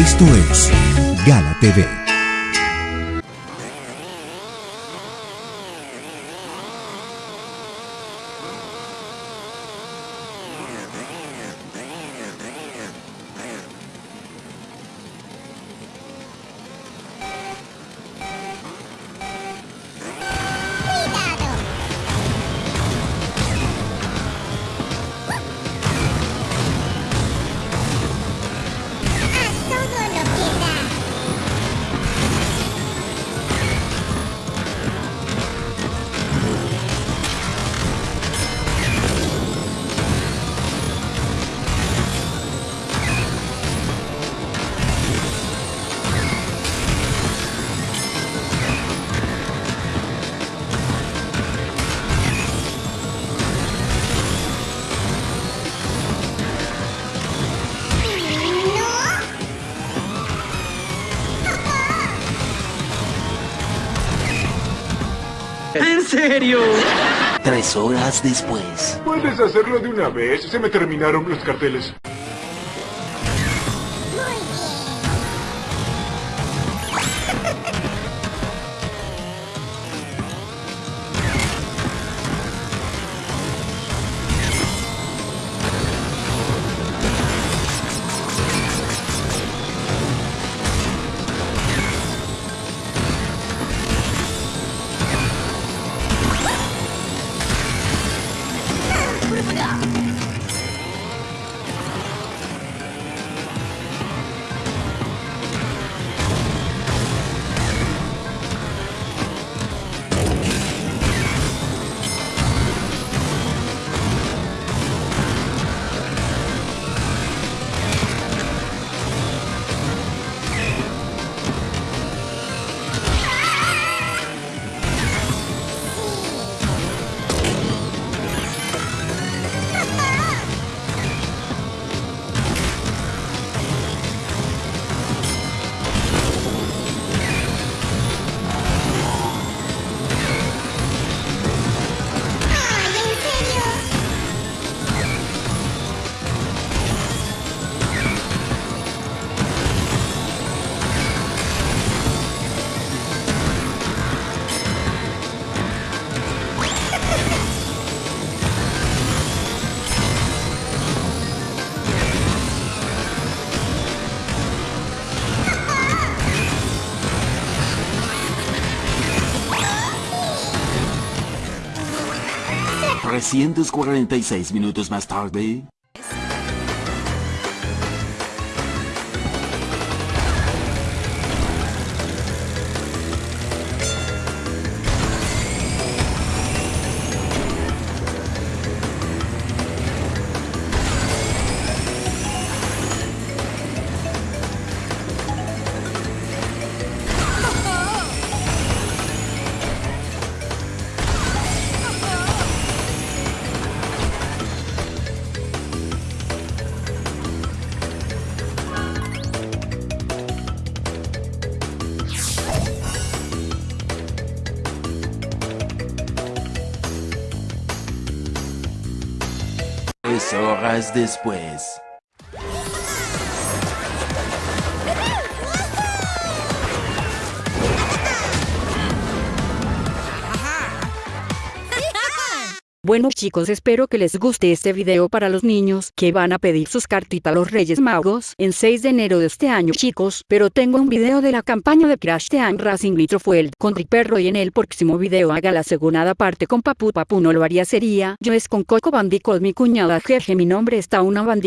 Esto es Gala TV. Serio? Tres horas después. Puedes hacerlo de una vez. Se me terminaron los carteles. Seis minutos más tarde... horas después. Bueno chicos espero que les guste este video para los niños que van a pedir sus cartitas a los Reyes Magos en 6 de enero de este año chicos, pero tengo un video de la campaña de Crash Team Racing Nitro Fuel con Triperro y en el próximo video haga la segunda parte con Papu. Papu no lo haría sería, yo es con Coco Bandicoot mi cuñada jeje mi nombre está una bandicota